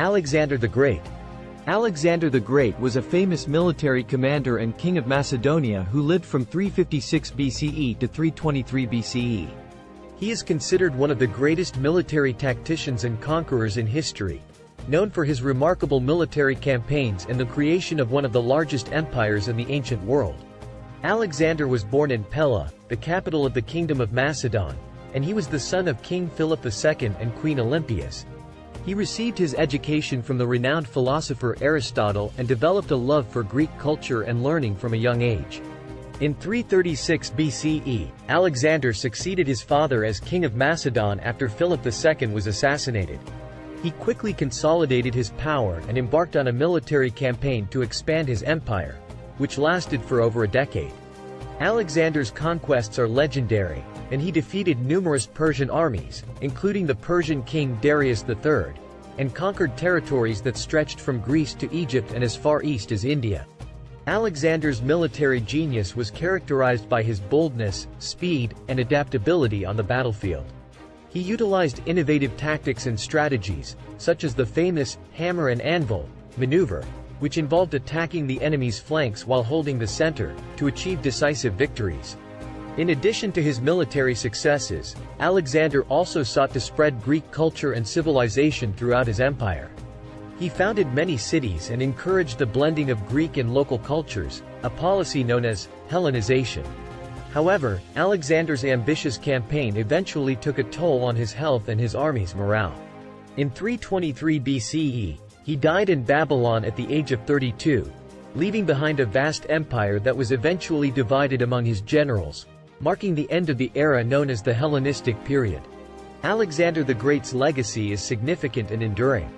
Alexander the Great Alexander the Great was a famous military commander and king of Macedonia who lived from 356 BCE to 323 BCE. He is considered one of the greatest military tacticians and conquerors in history, known for his remarkable military campaigns and the creation of one of the largest empires in the ancient world. Alexander was born in Pella, the capital of the Kingdom of Macedon, and he was the son of King Philip II and Queen Olympias. He received his education from the renowned philosopher Aristotle and developed a love for Greek culture and learning from a young age. In 336 BCE, Alexander succeeded his father as king of Macedon after Philip II was assassinated. He quickly consolidated his power and embarked on a military campaign to expand his empire, which lasted for over a decade. Alexander's conquests are legendary, and he defeated numerous Persian armies, including the Persian king Darius III, and conquered territories that stretched from Greece to Egypt and as far east as India. Alexander's military genius was characterized by his boldness, speed, and adaptability on the battlefield. He utilized innovative tactics and strategies, such as the famous hammer and anvil maneuver, which involved attacking the enemy's flanks while holding the center, to achieve decisive victories. In addition to his military successes, Alexander also sought to spread Greek culture and civilization throughout his empire. He founded many cities and encouraged the blending of Greek and local cultures, a policy known as Hellenization. However, Alexander's ambitious campaign eventually took a toll on his health and his army's morale. In 323 BCE, he died in Babylon at the age of 32, leaving behind a vast empire that was eventually divided among his generals, marking the end of the era known as the Hellenistic period. Alexander the Great's legacy is significant and enduring.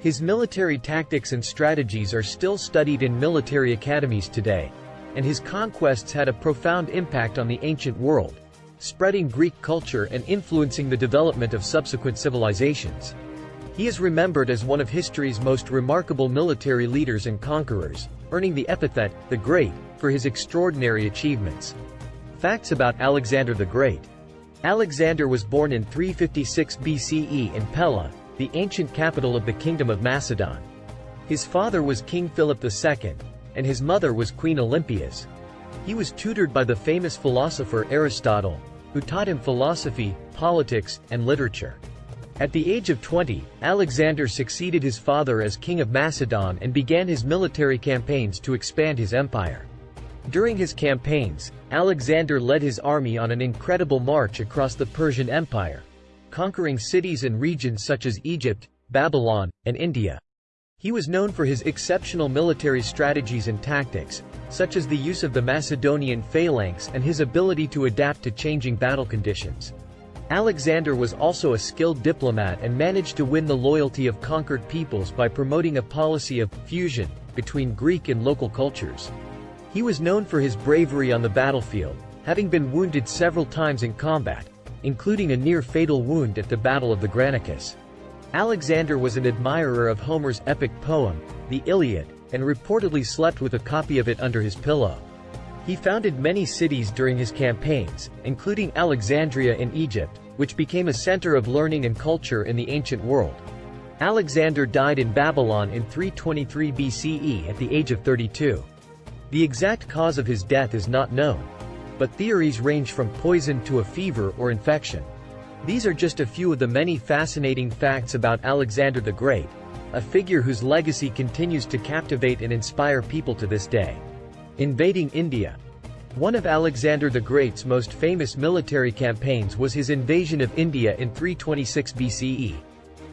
His military tactics and strategies are still studied in military academies today, and his conquests had a profound impact on the ancient world, spreading Greek culture and influencing the development of subsequent civilizations. He is remembered as one of history's most remarkable military leaders and conquerors, earning the epithet, the Great, for his extraordinary achievements. Facts about Alexander the Great Alexander was born in 356 BCE in Pella, the ancient capital of the Kingdom of Macedon. His father was King Philip II, and his mother was Queen Olympias. He was tutored by the famous philosopher Aristotle, who taught him philosophy, politics, and literature. At the age of 20, Alexander succeeded his father as king of Macedon and began his military campaigns to expand his empire. During his campaigns, Alexander led his army on an incredible march across the Persian Empire, conquering cities and regions such as Egypt, Babylon, and India. He was known for his exceptional military strategies and tactics, such as the use of the Macedonian phalanx and his ability to adapt to changing battle conditions. Alexander was also a skilled diplomat and managed to win the loyalty of conquered peoples by promoting a policy of fusion between Greek and local cultures. He was known for his bravery on the battlefield, having been wounded several times in combat, including a near-fatal wound at the Battle of the Granicus. Alexander was an admirer of Homer's epic poem, the Iliad, and reportedly slept with a copy of it under his pillow. He founded many cities during his campaigns, including Alexandria in Egypt, which became a center of learning and culture in the ancient world. Alexander died in Babylon in 323 BCE at the age of 32. The exact cause of his death is not known, but theories range from poison to a fever or infection. These are just a few of the many fascinating facts about Alexander the Great, a figure whose legacy continues to captivate and inspire people to this day. Invading India One of Alexander the Great's most famous military campaigns was his invasion of India in 326 BCE.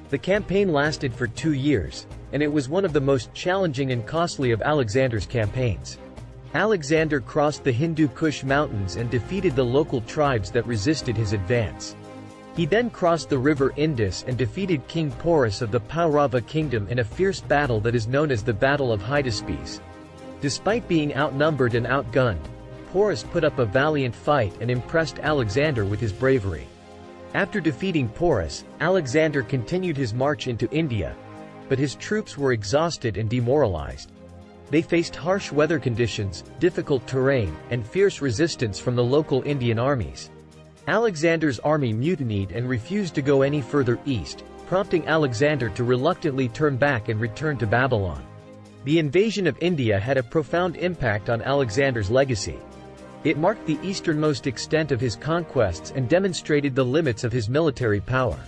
The campaign lasted for two years, and it was one of the most challenging and costly of Alexander's campaigns. Alexander crossed the Hindu Kush mountains and defeated the local tribes that resisted his advance. He then crossed the river Indus and defeated King Porus of the Paurava kingdom in a fierce battle that is known as the Battle of Hydaspes. Despite being outnumbered and outgunned, Porus put up a valiant fight and impressed Alexander with his bravery. After defeating Porus, Alexander continued his march into India, but his troops were exhausted and demoralized. They faced harsh weather conditions, difficult terrain, and fierce resistance from the local Indian armies. Alexander's army mutinied and refused to go any further east, prompting Alexander to reluctantly turn back and return to Babylon. The invasion of India had a profound impact on Alexander's legacy. It marked the easternmost extent of his conquests and demonstrated the limits of his military power.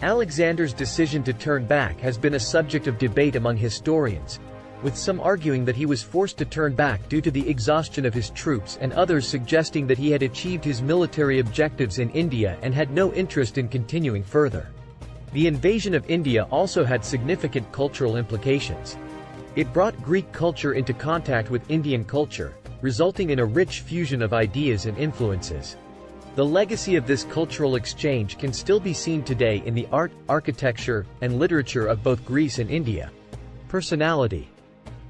Alexander's decision to turn back has been a subject of debate among historians, with some arguing that he was forced to turn back due to the exhaustion of his troops and others suggesting that he had achieved his military objectives in India and had no interest in continuing further. The invasion of India also had significant cultural implications. It brought Greek culture into contact with Indian culture, resulting in a rich fusion of ideas and influences. The legacy of this cultural exchange can still be seen today in the art, architecture, and literature of both Greece and India. Personality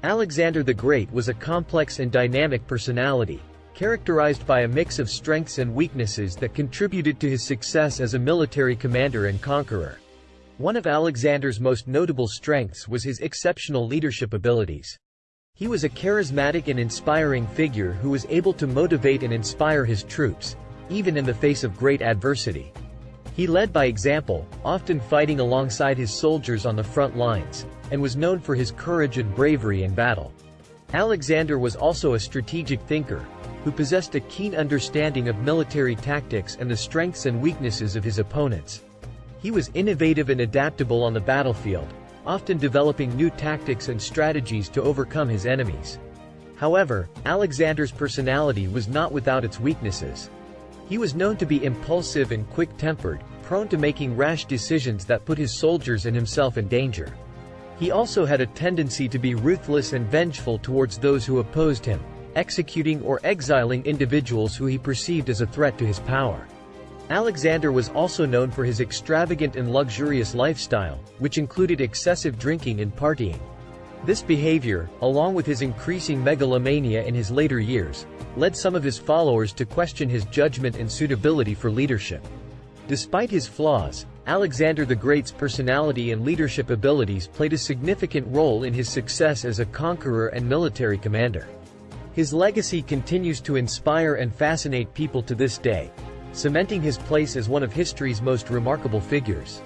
Alexander the Great was a complex and dynamic personality, characterized by a mix of strengths and weaknesses that contributed to his success as a military commander and conqueror. One of Alexander's most notable strengths was his exceptional leadership abilities. He was a charismatic and inspiring figure who was able to motivate and inspire his troops, even in the face of great adversity. He led by example, often fighting alongside his soldiers on the front lines, and was known for his courage and bravery in battle. Alexander was also a strategic thinker, who possessed a keen understanding of military tactics and the strengths and weaknesses of his opponents. He was innovative and adaptable on the battlefield, often developing new tactics and strategies to overcome his enemies. However, Alexander's personality was not without its weaknesses. He was known to be impulsive and quick-tempered, prone to making rash decisions that put his soldiers and himself in danger. He also had a tendency to be ruthless and vengeful towards those who opposed him, executing or exiling individuals who he perceived as a threat to his power. Alexander was also known for his extravagant and luxurious lifestyle, which included excessive drinking and partying. This behavior, along with his increasing megalomania in his later years, led some of his followers to question his judgment and suitability for leadership. Despite his flaws, Alexander the Great's personality and leadership abilities played a significant role in his success as a conqueror and military commander. His legacy continues to inspire and fascinate people to this day, cementing his place as one of history's most remarkable figures.